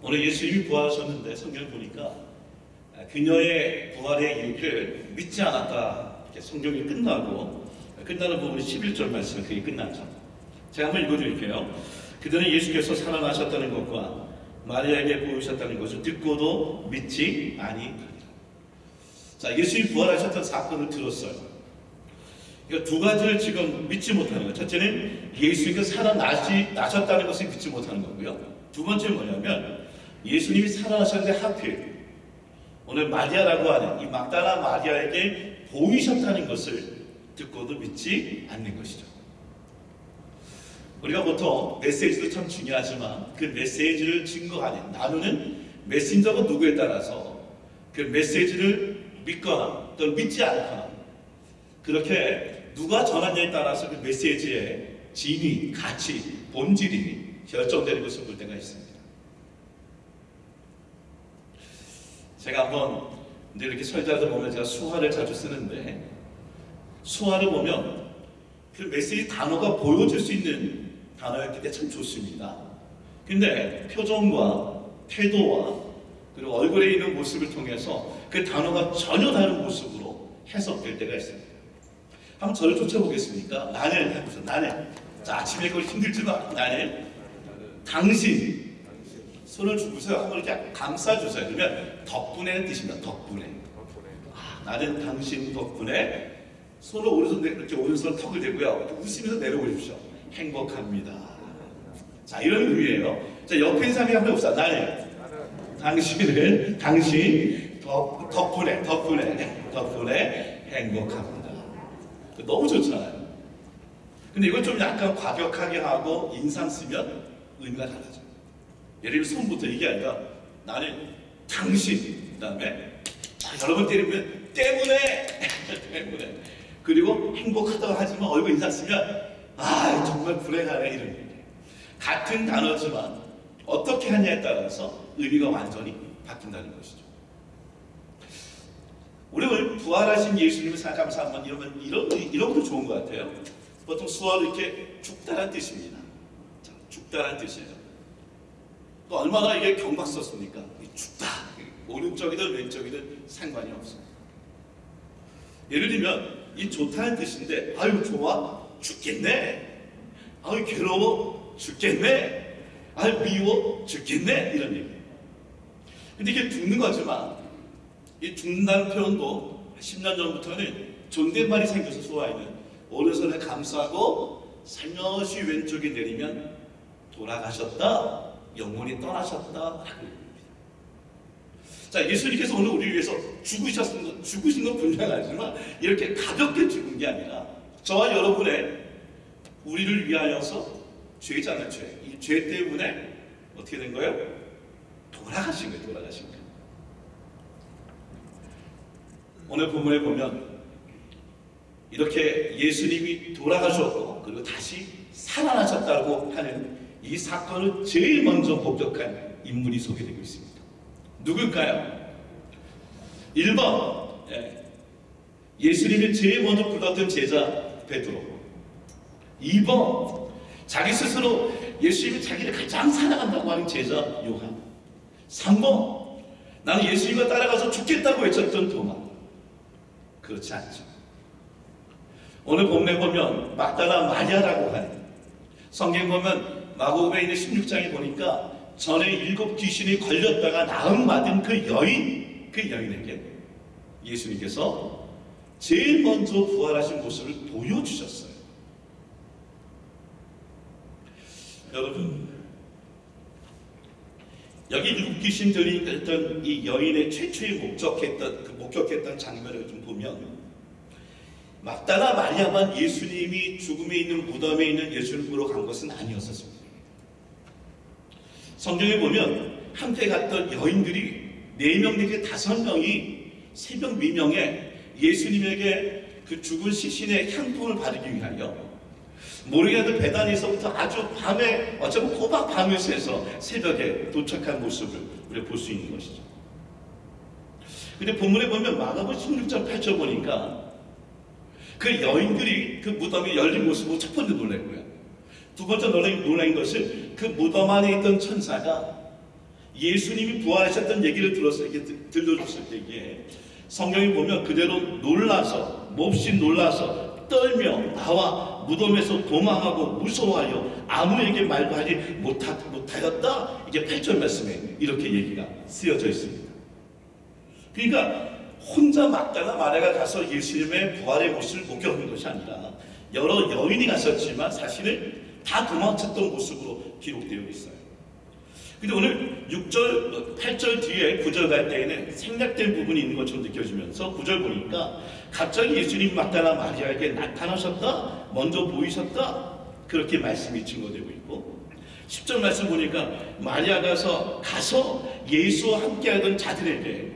오늘 예수님이 부활하셨는데 성경 보니까 그녀의 부활의 이유를 믿지 않았다. 이렇게 성경이 끝나고 끝나는 부분이 11절 말씀은 그게 끝나죠. 제가 한번 읽어드릴게요. 그들은 예수께서 살아나셨다는 것과 마리아에게 보이셨다는 것을 듣고도 믿지 아니하니라. 자, 예수님이 부활하셨던 사건을 들었어요. 그러니까 두 가지를 지금 믿지 못하는 거예요. 첫째는 예수님이 살아나시, 나셨다는 것을 믿지 못하는 거고요. 두 번째는 뭐냐면 예수님이 살아나셨는데 하필 오늘 마리아라고 하는 이 막달라 마리아에게 보이셨다는 것을 듣고도 믿지 않는 것이죠. 우리가 보통 메시지도 참 중요하지만 그 메시지를 증거하는 나누는 메신저가 누구에 따라서 그 메시지를 믿거나 또는 믿지 않거나 그렇게 누가 전하냐에 따라서 그 메시지의 진위, 가치, 본질이 결정되는 것을 볼 때가 있습니다. 제가 한번 늘 이렇게 설자들 보면 제가 수화를 자주 쓰는데 수화를 보면 그 메시지 단어가 보여줄 수 있는 단어였기 때문에 참 좋습니다. 근데 표정과 태도와 그리고 얼굴에 있는 모습을 통해서 그 단어가 전혀 다른 모습으로 해석될 때가 있습니다. 한번 저를 쫓아보겠습니까? 나는 해보세요. 나는 자 아침에 그걸 힘들지만 나는 당신 손을 주고서 한번 이렇게 감싸주세요. 그러면 덕분에는 뜻입니다. 덕분에. 아, 나는 당신 덕분에 손을 오른손 이렇게 오른손 턱을 대고요. 웃으면서 내려올리십시오. 행복합니다. 자 이런 의미예요. 자 옆에 있는 사람이 한번 봅시다. 나는 당신을 당신 덕, 덕분에 덕분에 덕분에 행복합니다. 너무 좋잖아요. 근데 이걸 좀 약간 과격하게 하고 인상 쓰면 의미가 달라져요. 예를 들면 손부터 이게 아니라 나는 당신 그 다음에 아, 여러분 때리면 때문에 때문에 그리고 행복하다고 하지만 얼굴 인상 쓰면 아 정말 불행하네 이런 얘기. 같은 단어지만 어떻게 하냐에 따라서 의미가 완전히 바뀐다는 것이죠. 우리 오늘 부활하신 예수님을 생각하면서 한번 이러면 이런 이런 것도 좋은 것 같아요. 보통 수화로 이렇게 죽다란 뜻입니다. 자, 죽다란 뜻이에요. 또 얼마나 이게 경박 썼습니까? 죽다. 오른쪽이든 왼쪽이든 상관이 없어요. 예를 들면 이 좋다는 뜻인데 아유 좋아 죽겠네. 아유 괴로워 죽겠네. 아유 미워 죽겠네 이런 얘기. 근데 이게 죽는 거지만 이 죽는다는 표현도 10년 전부터는 존댓말이 생겨서 소화에는 오른손에 감싸고 살며시 왼쪽에 내리면 돌아가셨다 영혼이 떠나셨다 자 예수님께서 오늘 우리 위해서 죽으셨은 것, 죽으신 건 분명하지만 이렇게 가볍게 죽은 게 아니라 저와 여러분의 우리를 위하여서 죄잖아요 죄. 이 죄 때문에 어떻게 된 거예요? 돌아가신 거예요 돌아가신 거예요 오늘 본문에 보면 이렇게 예수님이 돌아가셨고 그리고 다시 살아나셨다고 하는 이 사건을 제일 먼저 목격한 인물이 소개되고 있습니다. 누굴까요? 1번 예수님이 제일 먼저 불렀던 제자 베드로 2번 자기 스스로 예수님이 자기를 가장 사랑한다고 하는 제자 요한 3번 나는 예수님과 따라가서 죽겠다고 외쳤던 도마 그렇지 않죠. 오늘 본문에 보면 막달라 마리아라고 하는 성경 보면 마고복에 있는 16장에 보니까 전에 일곱 귀신이 걸렸다가 나음 받은 그 여인 그 여인에게 예수님께서 제일 먼저 부활하신 모습을 보여주셨어요. 여러분 여기 일곱 귀신들이 했던 이 여인의 최초의 목적했던 그 목격했던 장면을 좀 보면 막다나 마리아만 예수님이 죽음에 있는 무덤에 있는 예수를 보러 간 것은 아니었었습니다. 성경에 보면 함께 갔던 여인들이 네명 내지 다섯 명이 새벽 미명에 예수님에게 그 죽은 시신의 향품을 바르기 위하여 모르게도 배단에서부터 아주 밤에 어쩌면 꼬박 밤을 새서 새벽에 도착한 모습을 우리가 볼 수 있는 것이죠. 근데 본문에 보면 마가복 16장 8절 보니까 그 여인들이 그 무덤이 열린 모습을 첫 번째 놀랐고요. 두 번째 놀란, 놀란 것은 그 무덤 안에 있던 천사가 예수님이 부활하셨던 얘기를 들었을 때, 들- 들려줬을 때에 성경이 보면 그대로 놀라서 몹시 놀라서 떨며 나와 무덤에서 도망하고 무서워하여 아무에게 말도 하지 못하, 못하였다. 이게 8절 말씀에 이렇게 얘기가 쓰여져 있습니다. 그러니까 혼자 막다나 마리아가 가서 예수님의 부활의 모습을 목격한 것이 아니라 여러 여인이 갔었지만 사실은 다 도망쳤던 모습으로 기록되어 있어요. 근데 오늘 6절, 8절 뒤에 9절 갈 때에는 생략된 부분이 있는 것처럼 느껴지면서 9절 보니까 갑자기 예수님 막다나 마리아에게 나타나셨다, 먼저 보이셨다, 그렇게 말씀이 증거되고 있고 10절 말씀 보니까 마리아가서 가서 예수와 함께하던 자들에게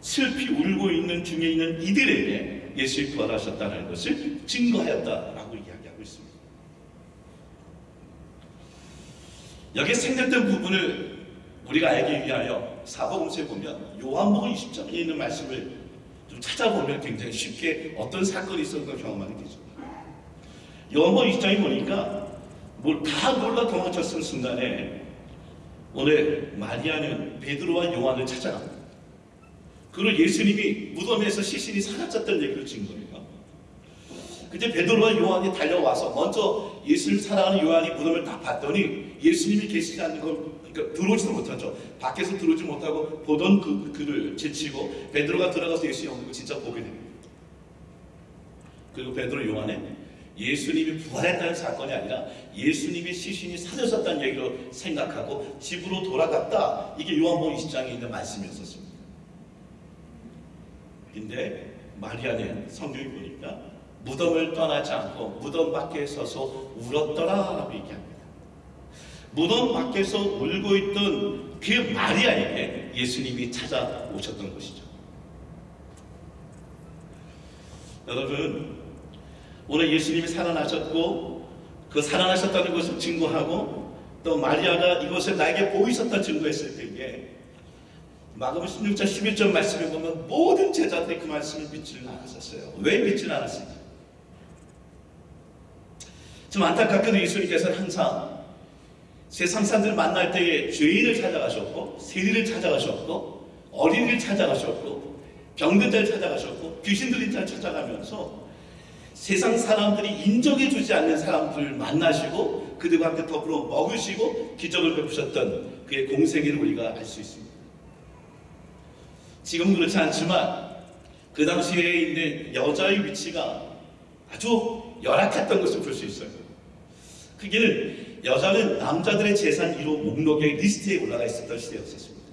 슬피 울고 있는 중에 있는 이들에게 예수의 부활하셨다는 것을 증거하였다라고 이야기하고 있습니다. 여기 생략된 부분을 우리가 알기 위하여 사복음서에 보면 요한복음 20장에 있는 말씀을 좀 찾아보면 굉장히 쉽게 어떤 사건이 있었는가 경험하게 되죠. 요한복음 20장에 보니까 뭘 다 놀라 도망쳤을 순간에 오늘 마리아는 베드로와 요한을 찾아갑니다. 그리고 예수님이 무덤에서 시신이 사라졌다는 얘기를 진 거예요. 근데 베드로와 요한이 달려와서 먼저 예수를 사랑하는 요한이 무덤을 딱 봤더니 예수님이 계시지 않는 걸 그러니까 들어오지도 못하죠. 밖에서 들어오지 못하고 보던 그 그를 제치고 베드로가 들어가서 예수님 없는 걸 진짜 보게 됩니다. 그리고 베드로 요한은 예수님이 부활했다는 사건이 아니라 예수님의 시신이 사라졌다는 얘기로 생각하고 집으로 돌아갔다. 이게 요한복음 20장에 있는 말씀이었었습니다. 근데 마리아는 성경이 보니까 무덤을 떠나지 않고 무덤 밖에 서서 울었더라라고 얘기합니다. 무덤 밖에서 울고 있던 그 마리아에게 예수님이 찾아오셨던 것이죠. 여러분, 오늘 예수님이 살아나셨고 그 살아나셨다는 것을 증거하고 또 마리아가 이것을 나에게 보이셨다 증거했을 때에 마가복음 16장 11절 말씀에 보면 모든 제자들이 그 말씀을 믿지는 않았었어요. 왜 믿지는 않았을 지. 좀 안타깝게도 예수님께서는 항상 세상 사람들을 만날 때에 죄인을 찾아가셨고 세리를 찾아가셨고 어린이를 찾아가셨고 병든 자를 찾아가셨고 귀신 들린 자를 찾아가면서 세상 사람들이 인정해 주지 않는 사람들을 만나시고 그들과 함께 더불어 먹으시고 기적을 베푸셨던 그의 공생애를 우리가 알 수 있습니다. 지금 그렇지 않지만 그 당시에 있는 여자의 위치가 아주 열악했던 것을 볼 수 있어요. 그게는 여자는 남자들의 재산 1호 목록의 리스트에 올라가 있었던 시대였었습니다.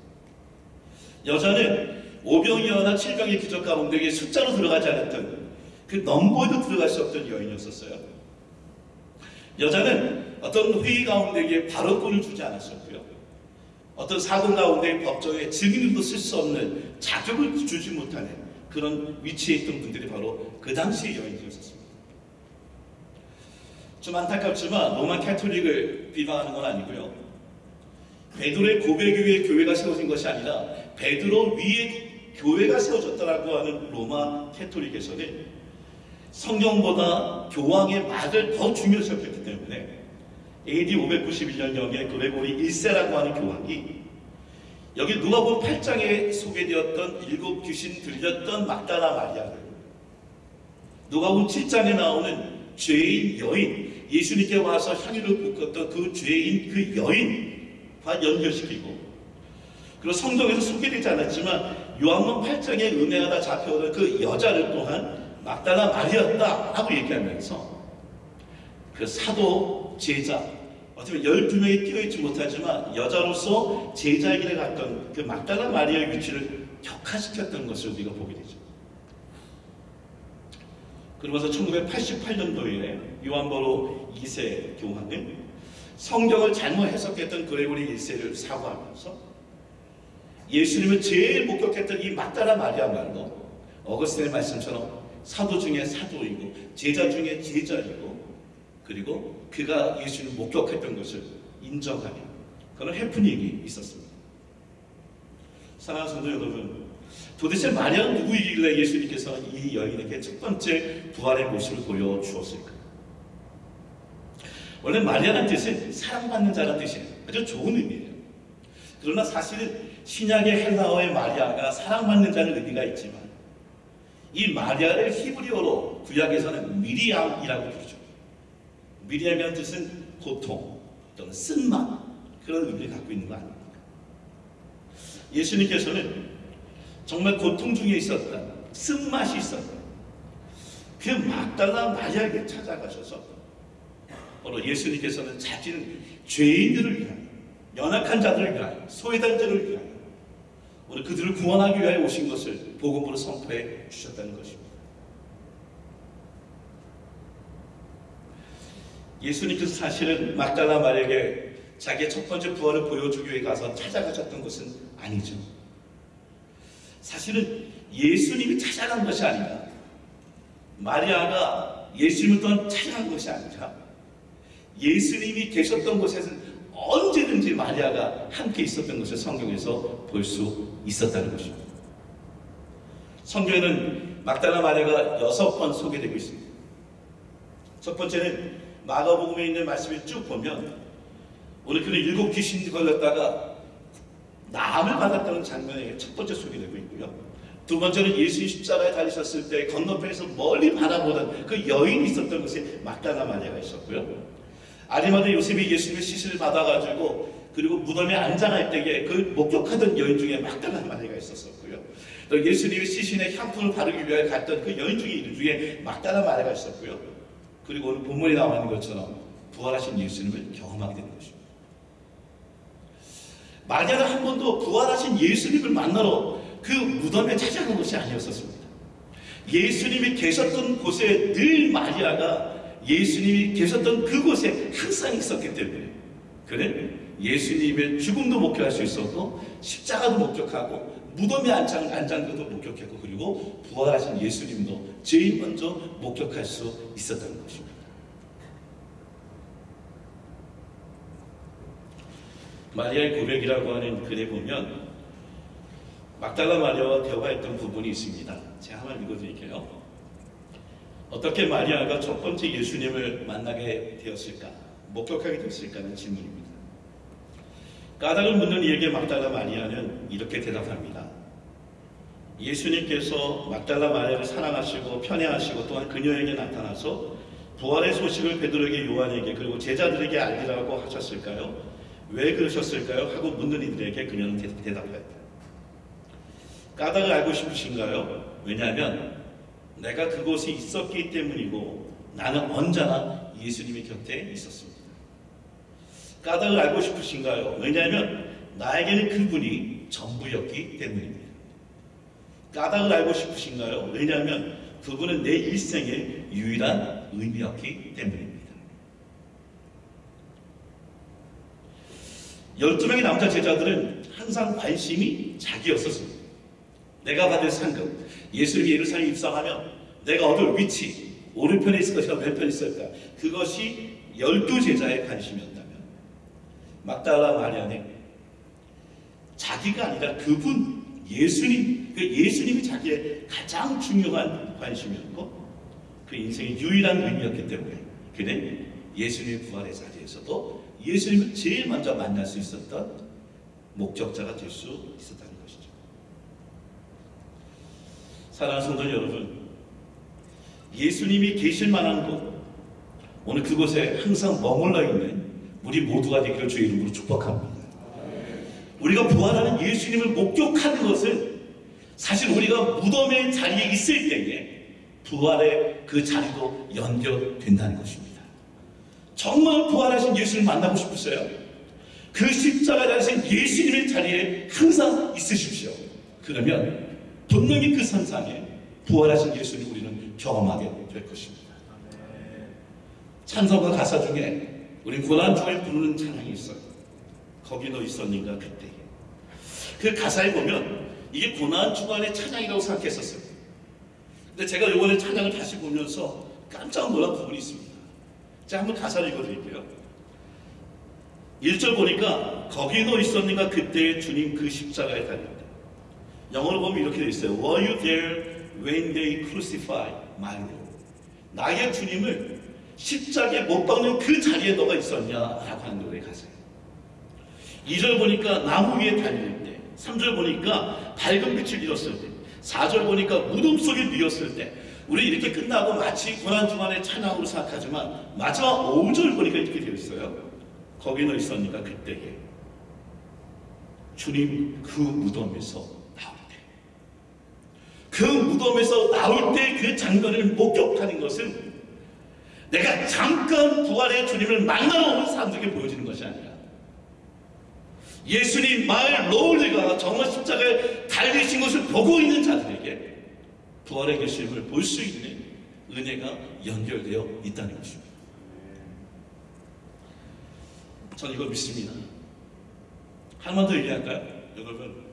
여자는 오병이어나 칠병이어의 기적 가운데 숫자로 들어가지 않았던 그 넘버에도 들어갈 수 없던 여인이었었어요. 여자는 어떤 회의 가운데에 발언권을 주지 않았었고요. 어떤 사건 가운데 법정에 증인도 쓸 수 없는 자격을 주지 못하는 그런 위치에 있던 분들이 바로 그 당시의 여인들이었습니다. 좀 안타깝지만 로마 캐톨릭을 비방하는 건 아니고요. 베드로의 고백 위에 교회가 세워진 것이 아니라 베드로 위에 교회가 세워졌다라고 하는 로마 캐톨릭에서는 성경보다 교황의 말을 더 중요시 여겼기 때문에 AD 591년경에 그레고리 1세라고 하는 교황이 여기 누가복음 8장에 소개되었던 일곱 귀신 들렸던 막다라 마리아를 누가복음 7장에 나오는 죄인 여인 예수님께 와서 향유를 붓었던 그 죄인 그 여인과 연결시키고 그리고 성경에서 소개되지 않았지만 요한복음 8장에 은혜가 다 잡혀오는 그 여자를 또한 막달라 마리였다 라고 얘기하면서 그 사도 제자 어쩌면 12명이 뛰어있지 못하지만 여자로서 길에 갔던 그 막달라 마리아의 위치를 격화시켰던 것을 우리가 보게 되죠. 그러면서 1988년도에 요한보로 2세 교황은 성경을 잘못 해석했던 그레고리 1세를 사과하면서 예수님을 제일 목격했던 이 막달라 마리아말로 어거스틴의 말씀처럼 사도 중에 사도이고 제자 중에 제자이고 그리고 그가 예수를 목격했던 것을 인정하는 그런 해프닝이 있었습니다. 사랑하는 성도 여러분, 도대체 마리아는 누구이길래 예수님께서 이 여인에게 첫 번째 부활의 모습을 보여주었을까? 원래 마리아라는 뜻은 사랑받는 자라는 뜻이에요. 아주 좋은 의미예요. 그러나 사실은 신약의 헬라어의 마리아가 사랑받는 자는 의미가 있지만 이 마리아를 히브리어로 구약에서는 미리암이라고 부르죠. 미리암이라는 뜻은 고통 또는 쓴맛 그런 의미를 갖고 있는 거 아닙니까? 예수님께서는 정말 고통 중에 있었다. 쓴맛이 있었다. 그 막달라 마리아에게 찾아가셔서 바로 예수님께서는 자기는 죄인들을 위하여 연약한 자들을 소외된 자들을 위하여 오늘 그들을 구원하기 위하여 오신 것을 복음으로 선포해 주셨다는 것입니다. 예수님께서 사실은 막달라 마리아에게 자기의 첫 번째 부활을 보여주기 위해 가서 찾아가셨던 것은 아니죠. 사실은 예수님이 찾아간 것이 아니라 마리아가 예수님을 또한 찾아간 것이 아니라 예수님이 계셨던 곳에는 언제든지 마리아가 함께 있었던 것을 성경에서 볼 수 있었다는 것입니다. 성경에는 막달라 마리아가 여섯 번 소개되고 있습니다. 첫 번째는 마가복음에 있는 말씀을 쭉 보면 오늘 그는 일곱 귀신이 걸렸다가 나음을 받았다는 장면이 첫 번째 소개되고 있고요. 두 번째는 예수님 십자가에 달리셨을 때 건너편에서 멀리 바라보던 그 여인이 있었던 곳에 막달라 마리아가 있었고요. 아리마드 요셉이 예수님의 시신을 받아가지고 그리고 무덤에 앉아갈 때에 그 목격하던 여인 중에 막달라 마리아가 있었었고요. 또 예수님의 시신에 향품을 바르기 위해 갔던 그 여인 중에 이름 중에 막달라 마리아가 있었고요. 그리고 오늘 본문에 나와 있는 것처럼 부활하신 예수님을 경험하게 되는 것입니다. 마리아는 한 번도 부활하신 예수님을 만나러 그 무덤에 찾아간 것이 아니었었습니다. 예수님이 계셨던 곳에 늘 마리아가 예수님이 계셨던 그곳에 항상 있었기 때문에 그는 예수님의 죽음도 목격할 수 있었고 십자가도 목격하고 무덤에 앉은 것도 목격했고 그리고 부활하신 예수님도 제일 먼저 목격할 수 있었다는 것입니다. 마리아의 고백이라고 하는 글에 보면 막달라 마리아와 대화했던 부분이 있습니다. 제가 한번 읽어드릴게요. 어떻게 마리아가 첫 번째 예수님을 만나게 되었을까? 목격하게 되었을까는 질문입니다. 까닭을 묻는 이에게 막달라 마리아는 이렇게 대답합니다. 예수님께서 막달라 마리아를 사랑하시고 편애하시고 또한 그녀에게 나타나서 부활의 소식을 베드로에게 요한에게 그리고 제자들에게 알리라고 하셨을까요? 왜 그러셨을까요? 하고 묻는 이들에게 그녀는 대답하였다. 까닭을 알고 싶으신가요? 왜냐하면 내가 그곳에 있었기 때문이고 나는 언제나 예수님의 곁에 있었습니다. 까닭을 알고 싶으신가요? 왜냐하면 나에게는 그분이 전부였기 때문입니다. 까닭을 알고 싶으신가요? 왜냐하면 그분은 내 일생의 유일한 의미였기 때문입니다. 12명의 남자 제자들은 항상 관심이 자기였었습니다. 내가 받을 상급, 예수님이 예루살렘에 입성하면 내가 얻을 위치, 오른편에 있을 것이나 왼편에 있을까? 그것이 열두 제자의 관심이었다면 막달라 마리아는 자기가 아니라 그분 예수님, 그 예수님이 자기의 가장 중요한 관심이었고 그 인생의 유일한 의미였기 때문에 그는 예수님의 부활의 자리에서도 예수님을 제일 먼저 만날 수 있었던 목적자가 될 수 있었다는 것이죠. 사랑하는 성도 여러분, 예수님이 계실 만한 곳, 오늘 그곳에 항상 머물러 있는 우리 모두가 되기를 주의 이름으로 축복합니다. 우리가 부활하는 예수님을 목격하는 것은 사실 우리가 무덤의 자리에 있을 때에 부활의 그 자리도 연결된다는 것입니다. 정말 부활하신 예수를 만나고 싶으세요? 그 십자가 자리에 예수님의 자리에 항상 있으십시오. 그러면 분명히 그 선상에 부활하신 예수를 우리는 경험하게 될 것입니다. 찬송가 가사 중에 우리 고난 중에 부르는 찬양이 있어요. 거기 너 있었는가 그때. 그 가사에 보면 이게 고난 주간의 찬양이라고 생각했었어요. 근데 제가 이번에 찬양을 다시 보면서 깜짝 놀란 부분이 있습니다. 제가 한번 가사를 읽어드릴게요. 1절 보니까 거기 너 있었는가 그때 주님 그 십자가에 달릴 때. 영어로 보면 이렇게 돼 있어요. Were you there when they crucified my Lord? 나의 주님을 십자가에 못 박는 그 자리에 너가 있었냐 라고 하는 노래 가사예요. 2절 보니까 나무 위에 달릴 때 3절 보니까 밝은 빛을 잃었을 때 4절 보니까 무덤 속에 누웠을 때 우리 이렇게 끝나고 마치 고난주간의 찬양으로 생각하지만 마지막 5절 보니까 이렇게 되어 있어요. 거기는 있었니까 그때에. 주님 그 무덤에서 나올 때 그 무덤에서 나올 때 그 장면을 목격하는 것은 내가 잠깐 부활의 주님을 만나러 온 사람들에게 보여지는 것이 아니라 예수님 마을 로울리가 정말 십자가에 달리신 것을 보고 있는 자들에게 부활의 결심을 볼 수 있는 은혜가 연결되어 있다는 것입니다. 저는 이걸 믿습니다. 한번 더 얘기할까요? 여러분.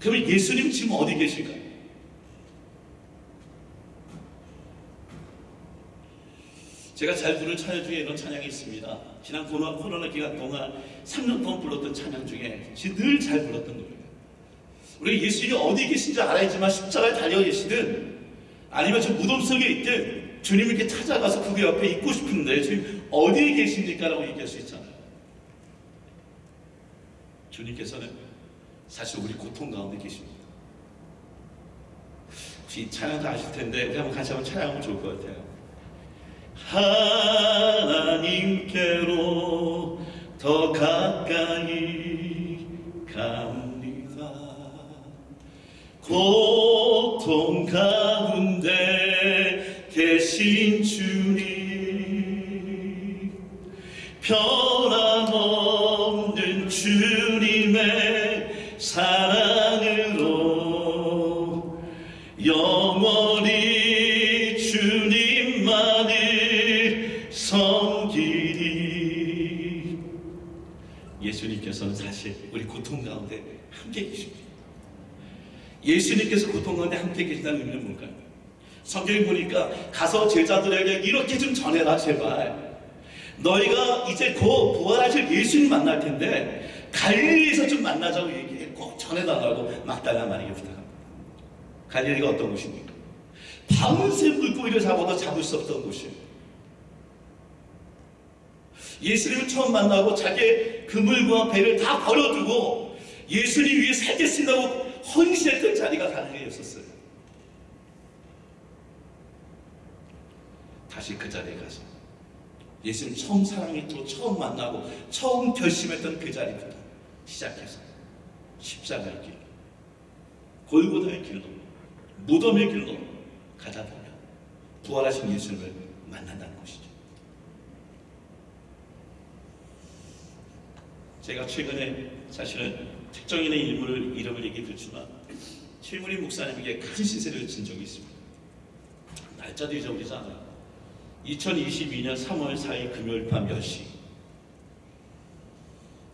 그러면 예수님 지금 어디 계실까요? 제가 잘 부르는 찬양 중에 이런 찬양이 있습니다. 지난 코로나, 코로나 기간 동안 3년 동안 불렀던 찬양 중에 늘 잘 불렀던 노래예요. 우리 예수님이 어디 계신지 알아야지만 십자가에 달려 계시든 아니면 저 무덤 속에 있든 주님 이렇게 찾아가서 그게 옆에 있고 싶은데 지금 어디에 계십니까? 라고 얘기할 수 있잖아요. 주님께서는 사실 우리 고통 가운데 계십니다. 혹시 찬양 다 아실 텐데 우리 한번 같이 한번 찬양하면 좋을 것 같아요. 하나님께로 더 가까이 갑니다. 고통 가운데 계신 주님 변함없는 주님의 사랑으로 영원히 주님만을 섬기리 예수님께서는 사실 우리 고통 가운데 함께 계십니다. 예수님께서 고통 가운데 함께 계신다는 의미는 뭘까요? 성경에 보니까 가서 제자들에게 이렇게 좀 전해라 제발 너희가 이제 곧 부활하실 예수님 만날 텐데 갈릴리에서 좀 만나자고 얘기해 꼭 전해달라고 마리게 부탁합니다 갈릴리가 어떤 곳입니까? 밤새 물고기를 잡아도 잡을 수 없던 곳이에요 예수님을 처음 만나고 자기의 그물과 배를 다 버려두고 예수님 위해 살겠습니다고 헌신했던 자리가 갈릴리였었어요 다시 그 자리에 가서 예수님 처음 사랑했고 처음 만나고 처음 결심했던 그 자리부터 시작해서 십자가의 길, 골고다의 길로, 무덤의 길로 가다 보면 부활하신 예수님을 만난다는 것이죠. 제가 최근에 사실은 특정인의 인물을 이름을 얘기해 드렸지만 최문희 목사님에게 큰 시세를 진 적이 있습니다. 날짜도 잊어버리지 않아요. 2022년 3월 4일 금요일 밤 10시.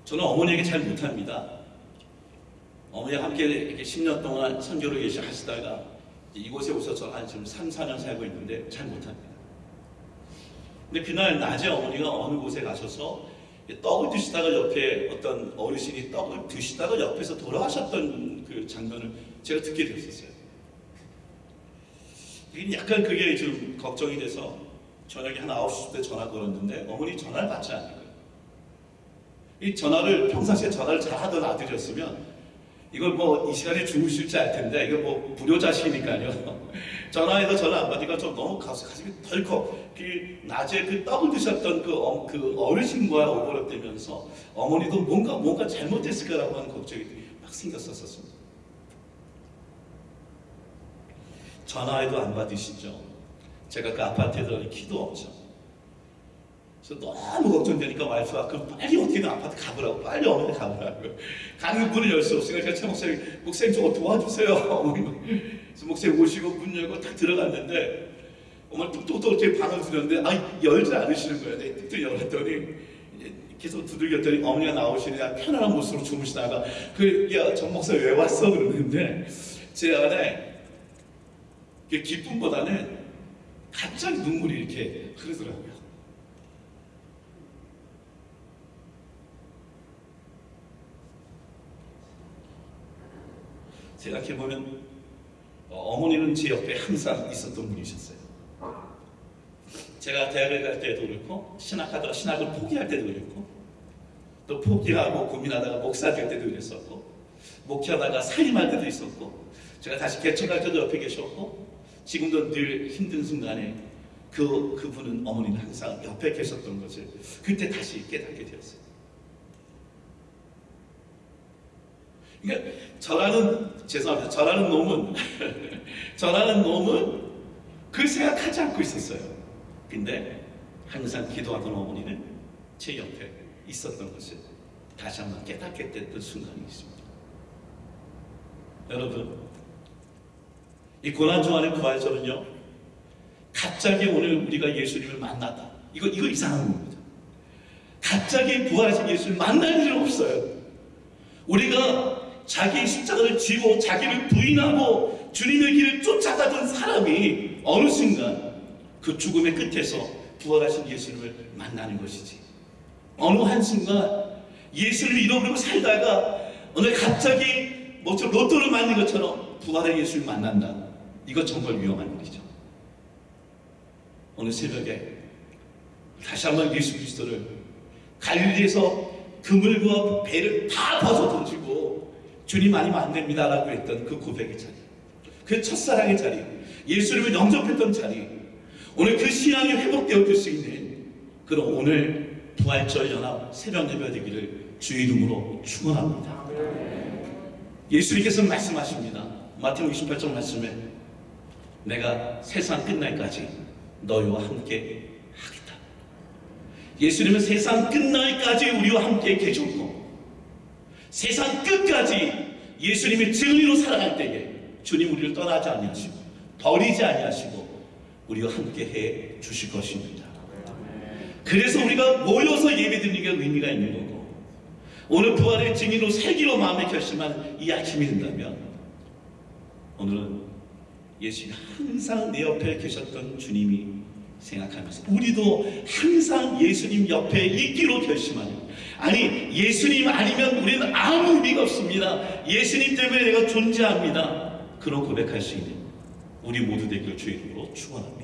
저는 어머니에게 잘 못합니다. 어머니와 함께 이렇게 10년 동안 선교를 계시 하시다가 이곳에 오셔서 한 지금 3, 4년 살고 있는데 잘 못합니다. 근데 그날 낮에 어머니가 어느 곳에 가셔서 떡을 드시다가 옆에 어떤 어르신이 떡을 드시다가 옆에서 돌아가셨던 그 장면을 제가 듣게 됐었어요. 약간 그게 좀 걱정이 돼서 저녁에 한 9시 때 전화 걸었는데 어머니 전화를 받지 않는 거예요. 이 전화를 평상시에 전화를 잘 하던 아들이었으면 이걸 뭐 이 시간에 주무실지 알 텐데 이거 뭐 불효자시니까요. 전화해서 전화 안 받으니까 좀 너무 가슴이 덜컥 그 낮에 그 떡을 드셨던 그, 어, 그 어르신과 오버랩되면서 어머니도 뭔가 뭔가 잘못됐을까라고 하는 걱정이 막 생겼었습니다. 전화해도 안 받으시죠. 제가 그 아파트에 들어가니 키도 없죠. 그래서 너무 걱정되니까 와이프가 그럼 빨리 어떻게든 아파트 가보라고 빨리 어머니 가보라고 가는 문을 열 수 없으니까 제가 제 목사님 목사님 저거 도와주세요 어머니 그래서 목사님 오시고 문 열고 딱 들어갔는데 어머니 뚝뚝뚝 제 방을 들었는데 아 열지 않으시는 거예요. 내가 뚝뚝 열었더니 계속 두들겼더니 어머니가 나오시니 편안한 모습으로 주무시다가 그야정 목사 왜 왔어? 그러는데 제 안에 그 기쁨보다는 갑자기 눈물이 이렇게 흐르더라고요. 생각해보면 어머니는 제 옆에 항상 있었던 분이셨어요. 제가 대학을 갈 때도 그렇고 신학하다가 신학을 포기할 때도 그렇고 또 포기하고 고민하다가 목사 될 때도 그랬었고 목회하다가 사임할 때도 있었고 제가 다시 개척할 때도 옆에 계셨고 지금도 늘 힘든 순간에 그 그분은 어머니는 항상 옆에 계셨던 것을 그때 다시 깨닫게 되었어요. 그러니까 저라는 죄송합니다. 저라는 놈은 저라는 놈은 그 생각하지 않고 있었어요. 근데 항상 기도하던 어머니는 제 옆에 있었던 것을 다시 한번 깨닫게 됐던 순간이 있습니다. 여러분, 이 고난주안의 부활절은요, 갑자기 오늘 우리가 예수님을 만났다. 이거, 이거 이상한 겁니다. 갑자기 부활하신 예수를 만날 일은 없어요. 우리가 자기의 십자가를 지고 자기를 부인하고 주님의 길을 쫓아가던 사람이 어느 순간 그 죽음의 끝에서 부활하신 예수님을 만나는 것이지. 어느 한순간 예수를 잃어버리고 살다가 오늘 갑자기 뭐좀 로또를 맞는 것처럼 부활의 예수를 만난다. 이거 정말 위험한 일이죠. 오늘 새벽에 다시 한번 예수 그리스도를 갈릴리에서 그물과 배를 다 벗어 던지고 주님 아니면 안 됩니다라고 했던 그 고백의 자리 그 첫사랑의 자리 예수님을 영접했던 자리 오늘 그 신앙이 회복되어질 수 있는 그런 오늘 부활절 연합 새벽 예배 되기를 주의 이름으로 축원합니다. 예수님께서 말씀하십니다. 마태복음 28장 말씀에 내가 세상 끝날까지 너희와 함께 하겠다. 예수님은 세상 끝날까지 우리와 함께 계셨고 세상 끝까지 예수님이 진리로 살아갈 때에 주님 우리를 떠나지 아니하시고 버리지 아니하시고 우리와 함께 해 주실 것입니다. 그래서 우리가 모여서 예배드리는 게 의미가 있는 거고 오늘 부활의 증인으로 살기로 마음에 결심한 이 아침이 된다면 오늘은 예수님이 항상 내 옆에 계셨던 주님이 생각하면서 우리도 항상 예수님 옆에 있기로 결심하는 아니 예수님 아니면 우리는 아무 의미가 없습니다. 예수님 때문에 내가 존재합니다. 그런 고백할 수 있는 우리 모두 되기를 주의 이름으로 축원합니다.